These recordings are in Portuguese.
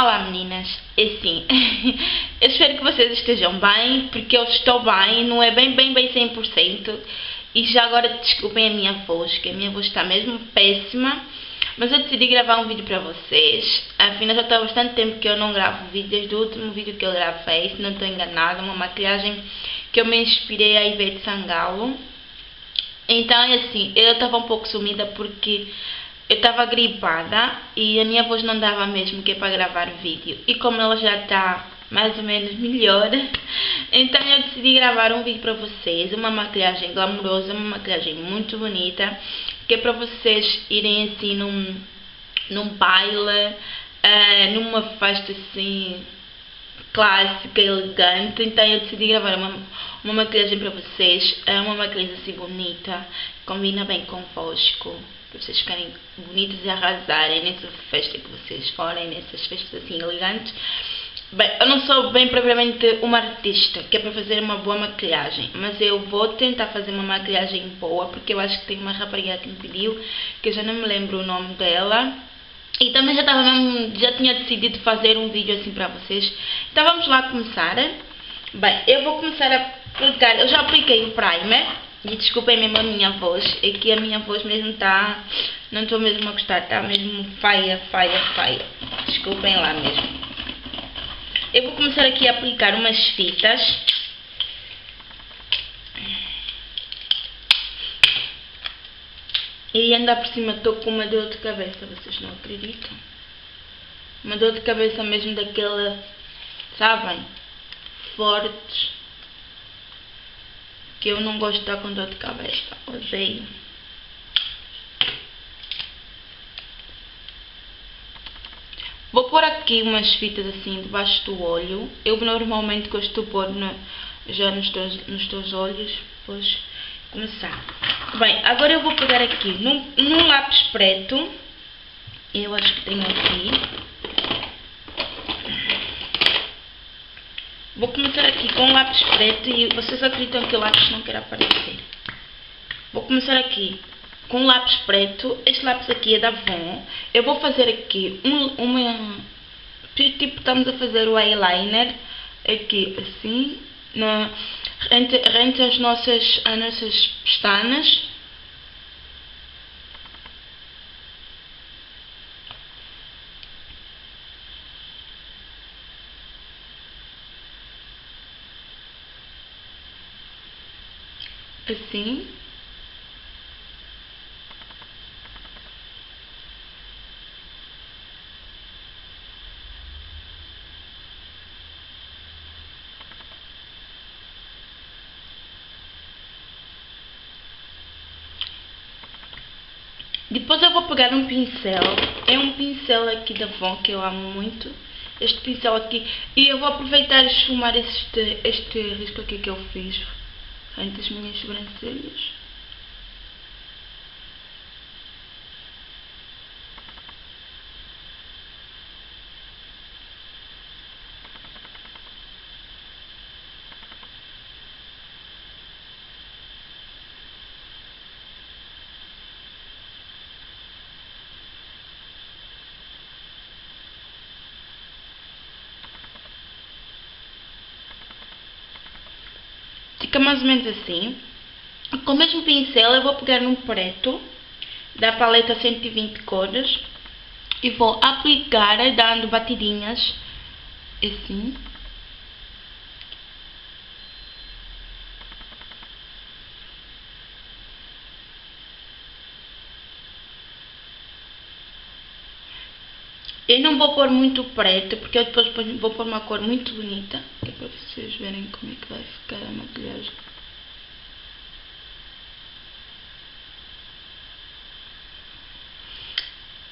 Olá meninas, é assim, eu espero que vocês estejam bem, porque eu estou bem, não é bem, bem, bem 100%, e já agora desculpem a minha voz, que a minha voz está mesmo péssima, mas eu decidi gravar um vídeo para vocês, afinal já está bastante tempo que eu não gravo vídeo, desde o último vídeo que eu gravei, se não estou enganada, uma maquilhagem que eu me inspirei a Ivete Sangalo, então é assim, eu estava um pouco sumida porque eu estava gripada e a minha voz não dava mesmo que é para gravar vídeo. E como ela já está mais ou menos melhor, então eu decidi gravar um vídeo para vocês, uma maquilhagem glamourosa, uma maquilhagem muito bonita, que é para vocês irem assim num, num baile, uh, numa festa assim clássica, elegante, então eu decidi gravar uma, uma maquilhagem para vocês, é uma maquilhagem assim bonita, combina bem convosco para vocês ficarem bonitas e arrasarem nessa festa que vocês forem, nessas festas assim elegantes. Bem, eu não sou bem propriamente uma artista que é para fazer uma boa maquilhagem, mas eu vou tentar fazer uma maquilhagem boa, porque eu acho que tem uma rapariga que me pediu, que eu já não me lembro o nome dela, e também já, estava já tinha decidido fazer um vídeo assim para vocês. Então vamos lá começar. Bem, eu vou começar a aplicar, eu já apliquei o primer, e desculpem mesmo a minha voz, é que a minha voz mesmo está, não estou mesmo a gostar, está mesmo faia, faia, faia. Desculpem lá mesmo. Eu vou começar aqui a aplicar umas fitas. E ainda por cima estou com uma dor de cabeça, vocês não acreditam? Uma dor de cabeça mesmo daquela, sabem? Fortes que eu não gosto de estar com dor de cabeça. Odeio. Vou pôr aqui umas fitas assim debaixo do olho. Eu normalmente gosto de pôr já nos teus, nos teus olhos. Depois começar. Bem, agora eu vou pegar aqui num, num lápis preto. Eu acho que tenho aqui. Vou começar aqui com o lápis preto e vocês acreditam que o lápis não quer aparecer. Vou começar aqui com o lápis preto. Este lápis aqui é da Avon. Eu vou fazer aqui um. Tipo, estamos a fazer o eyeliner aqui assim, na, entre, entre as, nossas, as nossas pestanas. Assim. Depois eu vou pegar um pincel, é um pincel aqui da Von que eu amo muito, este pincel aqui, e eu vou aproveitar e esfumar este, este risco aqui que eu fiz entre as minhas sobrancelhas. Fica mais ou menos assim. Com o mesmo pincel eu vou pegar num preto da paleta 120 cores e vou aplicar dando batidinhas assim. Eu não vou pôr muito preto, porque eu depois vou pôr uma cor muito bonita, é para vocês verem como é que vai ficar a maquilhagem.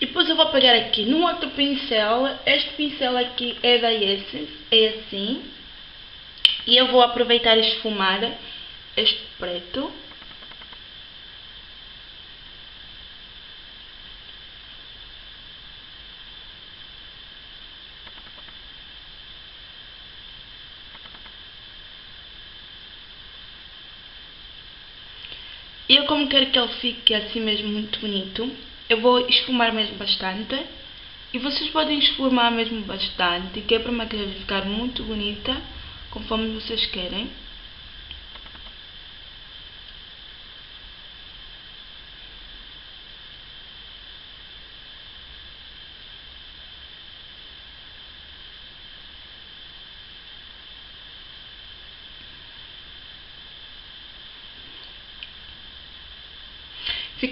E depois eu vou pegar aqui num outro pincel, este pincel aqui é da Essence, é assim. E eu vou aproveitar e esfumar este preto. Eu como quero que ele fique assim mesmo muito bonito, eu vou esfumar mesmo bastante E vocês podem esfumar mesmo bastante, que é para a maquiagem ficar muito bonita, conforme vocês querem.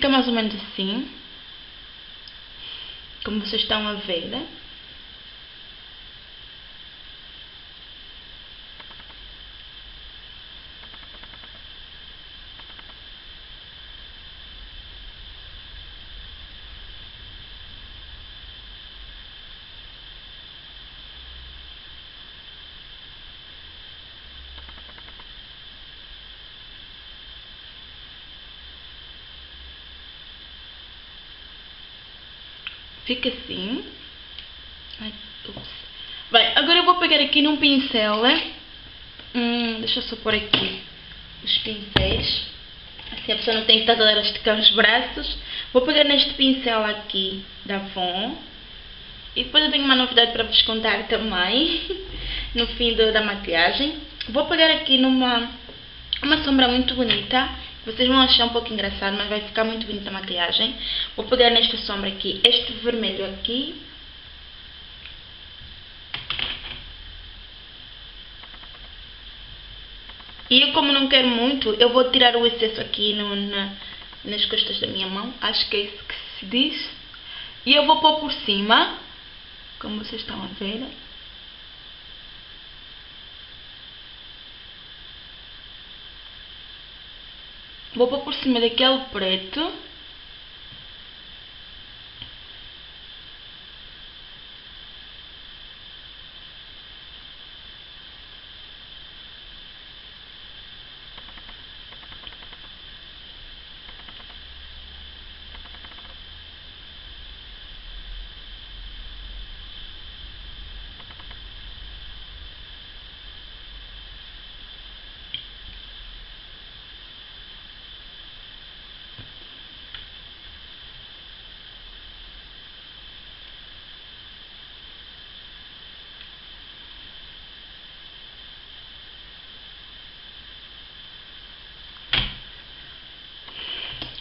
Fica mais ou menos assim. Como vocês estão a ver. Fica assim. Ai, Bem, agora eu vou pegar aqui num pincel. Né? Hum, deixa eu só pôr aqui os pincéis. Assim a pessoa não tem que estar a esticar os braços. Vou pegar neste pincel aqui da Avon. E depois eu tenho uma novidade para vos contar também. no fim do, da maquiagem. Vou pegar aqui numa uma sombra muito bonita vocês vão achar um pouco engraçado, mas vai ficar muito bonita a maquiagem. Vou pegar nesta sombra aqui, este vermelho aqui. E eu como não quero muito, eu vou tirar o excesso aqui no, na, nas costas da minha mão. Acho que é isso que se diz. E eu vou pôr por cima, como vocês estão a ver. Vou pôr por cima daquele preto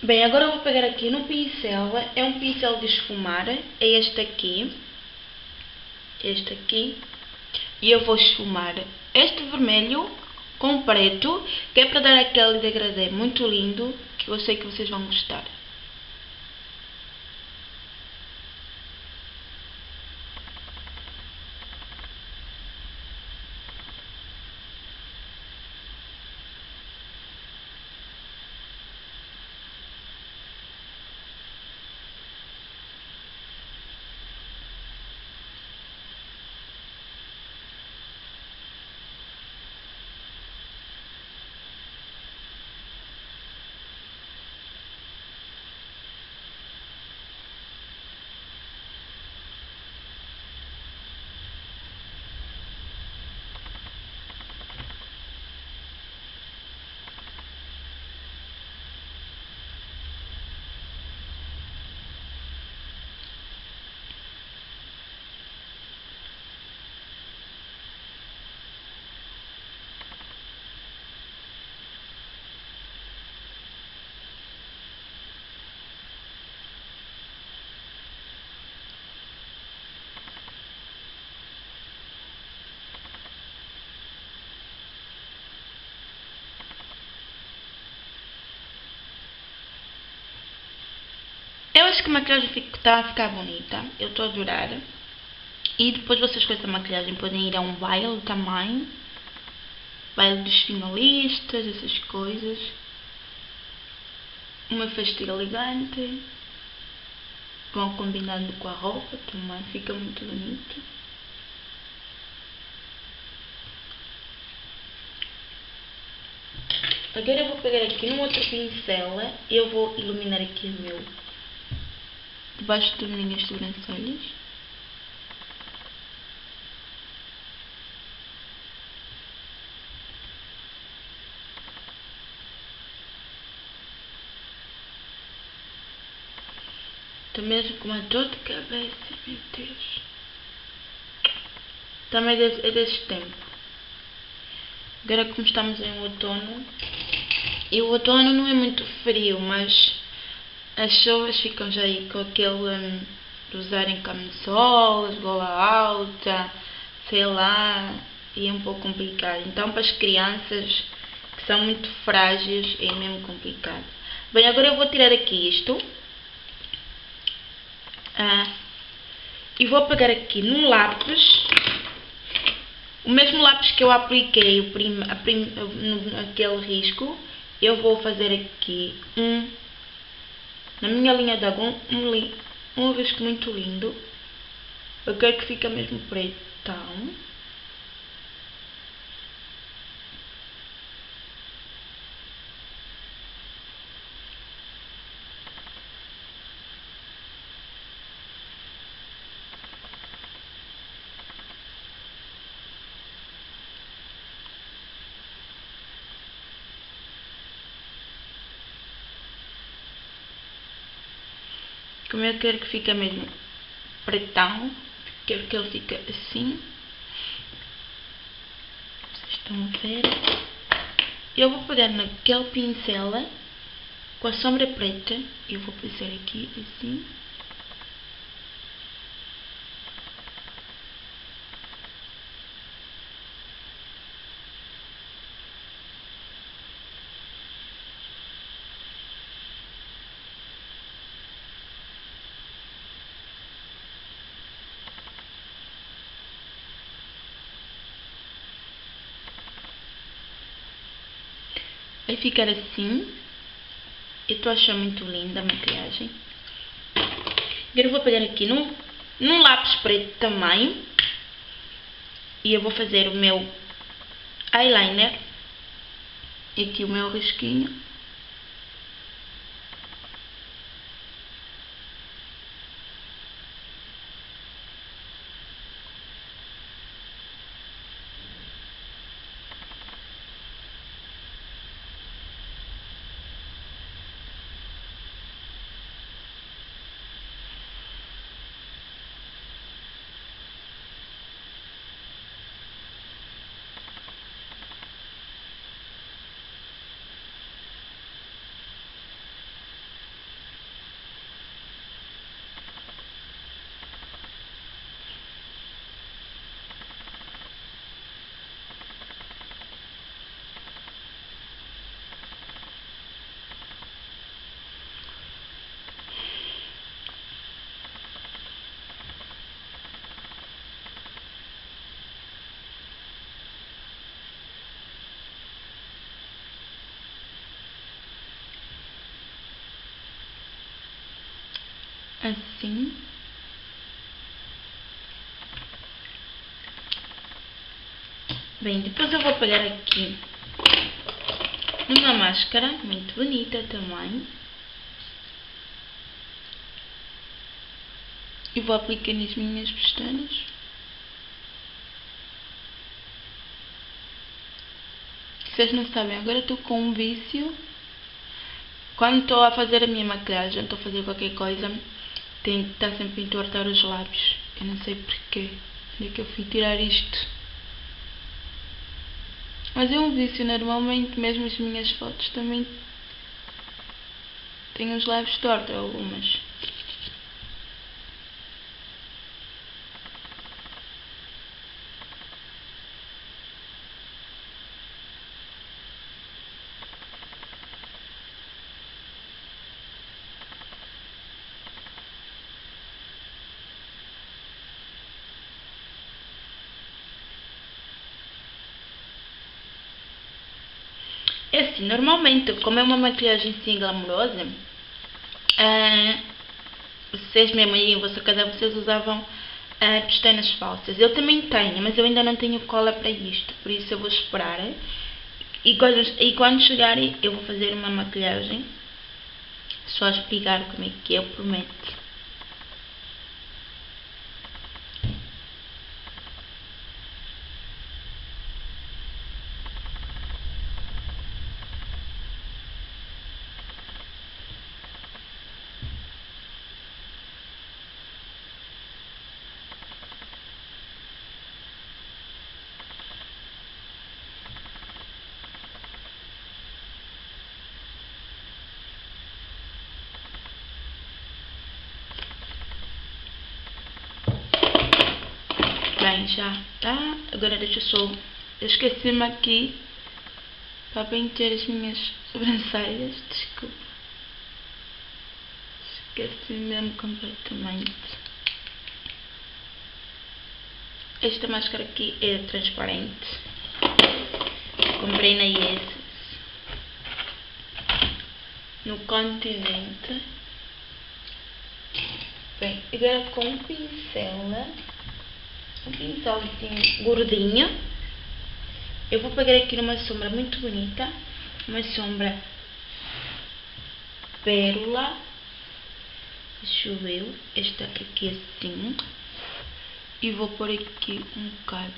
Bem, agora eu vou pegar aqui no pincel, é um pincel de esfumar, é este aqui, este aqui, e eu vou esfumar este vermelho com preto, que é para dar aquele degradê muito lindo, que eu sei que vocês vão gostar. Eu acho que a maquiagem está a ficar bonita. Eu estou a adorar. E depois vocês com essa maquiagem podem ir a um baile também. Baile dos finalistas, essas coisas. Uma festa elegante. Vão combinando com a roupa também. Fica muito bonito. Agora eu vou pegar aqui num outro pincel. Eu vou iluminar aqui o meu debaixo das minhas sobrancelhas. Mesmo com uma dor de cabeça, meu Deus. Também é desse tempo. Agora como estamos em outono, e o outono não é muito frio, mas as chuvas ficam já aí com aquele um, de usarem camisolas, gola alta, sei lá, e é um pouco complicado. Então para as crianças que são muito frágeis é mesmo complicado. Bem, agora eu vou tirar aqui isto. Ah, e vou pegar aqui num lápis o mesmo lápis que eu apliquei o prim, a prim, aquele risco, eu vou fazer aqui um, na minha linha de água, um, um risco muito lindo. Eu quero que fique mesmo pretão. Eu quero que fique mesmo pretão, quero que ele fique assim. Vocês estão a ver? Eu vou pegar naquele pincel com a sombra preta, eu vou fazer aqui assim. Ficar assim. Eu estou achando muito linda a maquiagem. Agora eu vou pegar aqui num, num lápis preto também. E eu vou fazer o meu eyeliner. E aqui o meu risquinho. Assim. Bem, depois eu vou pegar aqui uma máscara muito bonita também. E vou aplicar nas minhas pestanas. Vocês não sabem, agora estou com um vício. Quando estou a fazer a minha maquiagem, estou a fazer qualquer coisa, tenho que estar sempre a entortar os lábios. Eu não sei porquê. Onde é que eu fui tirar isto? Mas é um vício, normalmente, mesmo as minhas fotos também têm os lábios tortos, algumas. É assim, normalmente, como é uma maquilhagem assim glamourosa, uh, vocês mesmo aí em vossa casa, vocês usavam uh, pestanas falsas. Eu também tenho, mas eu ainda não tenho cola para isto, por isso eu vou esperar. E quando, e quando chegarem, eu vou fazer uma maquilhagem, só explicar como é que é, eu prometo. Já, tá? Agora deixa eu só... Eu esqueci-me aqui para pentear as minhas sobrancelhas, desculpa. Esqueci mesmo completamente. Esta máscara aqui é transparente. Comprei na Yes. No continente. Bem, agora com pincel, né? Um pincel assim, gordinho. Eu vou pegar aqui numa sombra muito bonita. Uma sombra pérola. Deixa eu ver. Esta aqui assim e vou pôr aqui um bocado.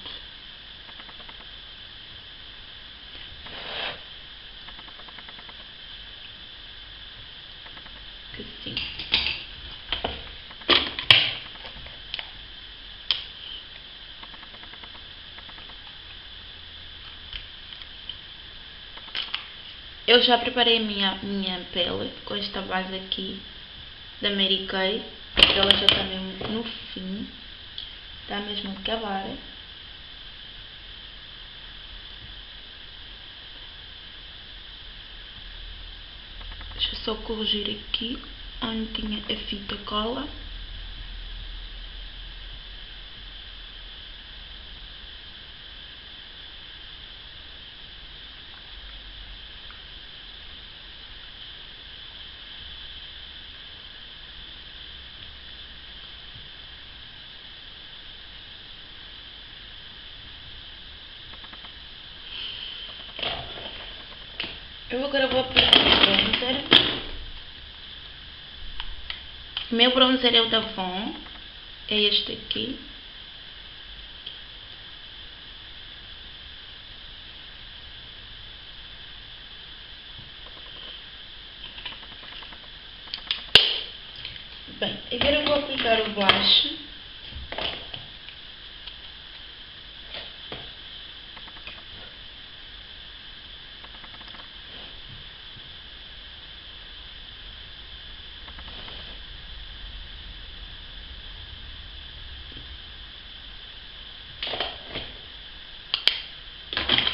Assim. Eu já preparei a minha, minha pele com esta base aqui da Mary Kay. Ela já está mesmo no fim. Está mesmo a acabar. Deixa eu só corrigir aqui onde tinha a fita cola. Eu agora vou aplicar o bronzer. O meu bronzer é o da Von. É este aqui. Bem, agora eu vou aplicar o blush.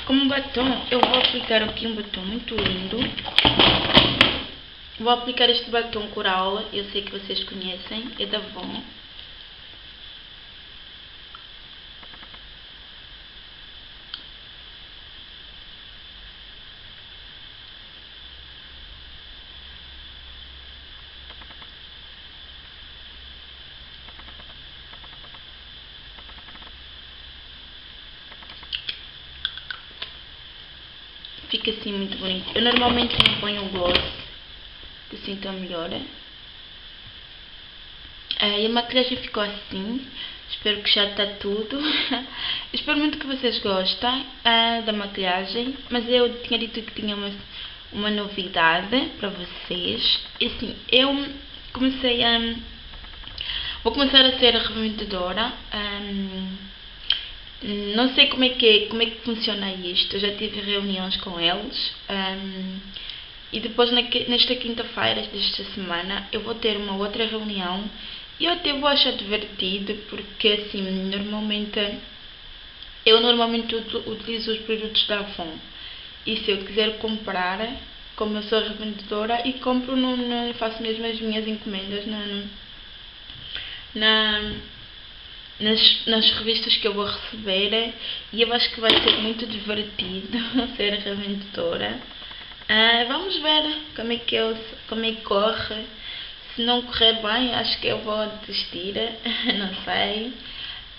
Como batom, eu vou aplicar aqui um batom muito lindo. Vou aplicar este batom coral, eu sei que vocês conhecem, é da Von. Fica assim muito bonito. Eu normalmente não ponho gloss, que assim está melhor. É, e a maquilhagem ficou assim. Espero que já está tudo. Espero muito que vocês gostem é, da maquilhagem. Mas eu tinha dito que tinha uma, uma novidade para vocês. E assim, eu comecei a... Vou começar a ser revendedora. Um, não sei como é que, como é que funciona isto, eu já tive reuniões com eles. Um, e depois nesta quinta-feira desta semana eu vou ter uma outra reunião. E eu até vou achar divertido porque assim, normalmente eu normalmente utilizo os produtos da Avon. E se eu quiser comprar, como eu sou revendedora e compro, no, faço mesmo as minhas encomendas na, na nas, nas revistas que eu vou receber e eu acho que vai ser muito divertido ser revendedora. Ah, vamos ver como é que eu, como é que corre. Se não correr bem, acho que eu vou desistir, não sei.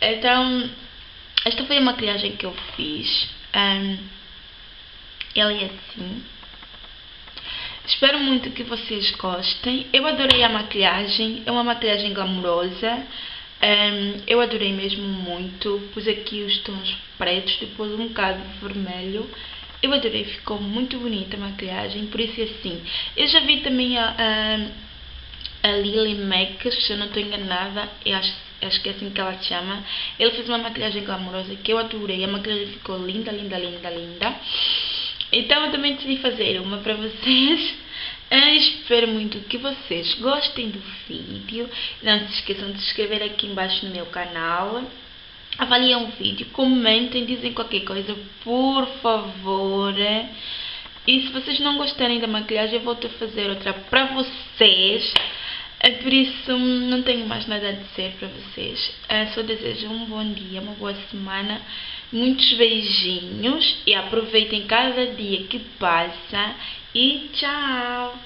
Então, esta foi a maquilhagem que eu fiz. Um, ela é assim. Espero muito que vocês gostem. Eu adorei a maquilhagem, é uma maquilhagem glamourosa. Um, eu adorei mesmo muito, pus aqui os tons pretos, depois um bocado vermelho. Eu adorei, ficou muito bonita a maquilhagem, por isso é assim. Eu já vi também a, a, a Lily Mac, se eu não estou enganada, eu acho, acho que é assim que ela se chama. Ele fez uma maquilhagem glamourosa que eu adorei, a maquilhagem ficou linda, linda, linda, linda. Então eu também decidi fazer uma para vocês. Espero muito que vocês gostem do vídeo. Não se esqueçam de se inscrever aqui embaixo no meu canal. avaliem o vídeo, comentem, dizem qualquer coisa, por favor. E se vocês não gostarem da maquilhagem, eu volto a fazer outra para vocês. É por isso, não tenho mais nada a dizer para vocês. Só desejo um bom dia, uma boa semana, muitos beijinhos e aproveitem cada dia que passa. E tchau!